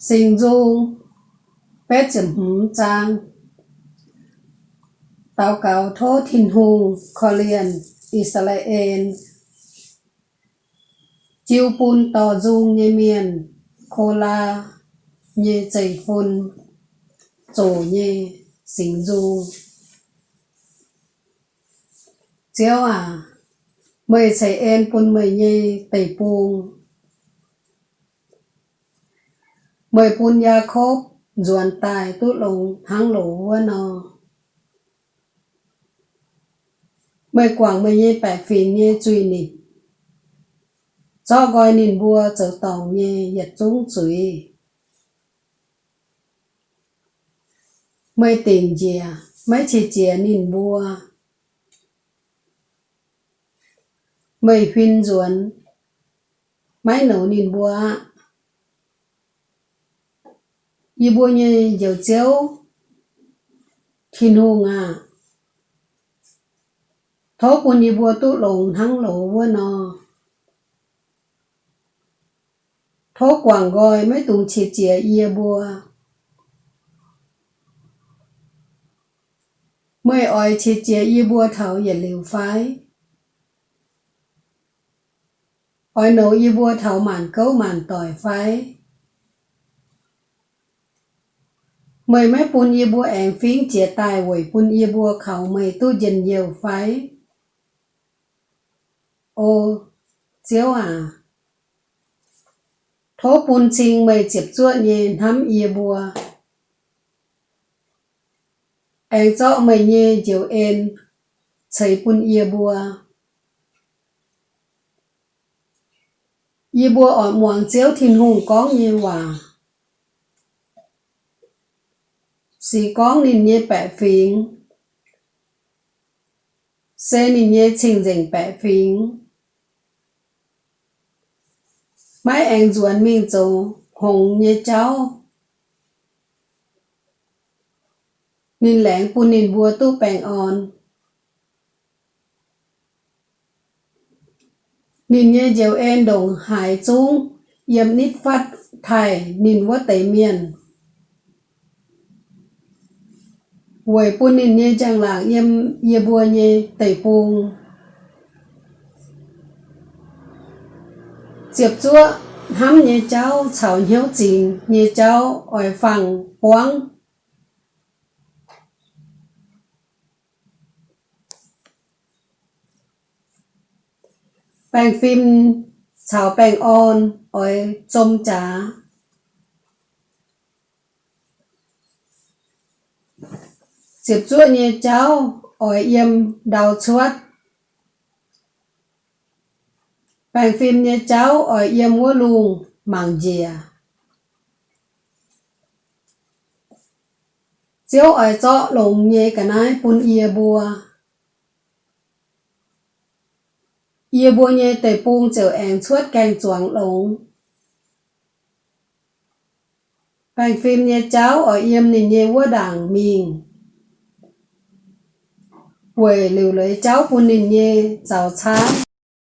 sinh dung bé chấm húm trang tàu cáo thô thìn hùng Korean Israel chiêu pun tò dung như miền khô la như chảy phun chỗ như sinh dung chiếu à mời chảy en pun mời như tẩy puông mời pun ya khốp duan tài tu lùng hang lỗ vua nò mời quảng mời nhê bẻ phì nhê truy nịt. Cho gọi nịn bùa trở tòng nhê yết chúng truy mời tìm dìa mấy chỉ chìa nịn bùa mời huyên duan mấy nấu nịn bùa như bôi như dầu chéo thiên hùng à thó quân như bùa tu lồng thắng lộ vua nò. Thó quảng gọi mấy tùng chỉ chìa yê bùa. Mới ỏi chỉ chìa yê bùa thảo yê liều phái. Ỏi nấu yê bùa thảo màn cấu màn tỏi phái. Mày mấy phun y bùa ẻng phiến chia tài với phun y bùa khẩu mày tu dần nhiều phái. Ô chiếu à thố phun chinh mày chịp chuột nhẹ hắm y bùa ẻng cho mày nhẹ chiều en chảy phun y bùa y bùa ở muang chiếu thiên hùng có như hòa à. Chỉ có nín nhé bẻ phím. Sẽ nín nhé trình dành bẻ phím, mấy anh duẩn mình châu hồng nhé cháu. Nín lãng pu nín bùa tu bèng on nín nhé dèo en đồng hải chung yếm nít phát thải nín vua tẩy miền. Quầy pun in nhé chẳng là em, yê bùa nhé tẩy pung. tiếp chúa hắm nhé cháu chào hiếu trình nhé cháu ở phòng quáng. Bèng phim chào bèng on ở trông trà. Diệp chúa như cháu, ở yếm đào chuột. Bèng phim như cháu, ở yếm ngô lùng mảng dìa. Chiếu ở cho lồng như cả nái bún yê bùa. Yê bùa như tề bùng chở ẻng chuột canh chuang lồng. Bèng phim như cháu, ở yếm nì như vua đảng mình quầy liều lấy cháu của nền nhê giàu sáng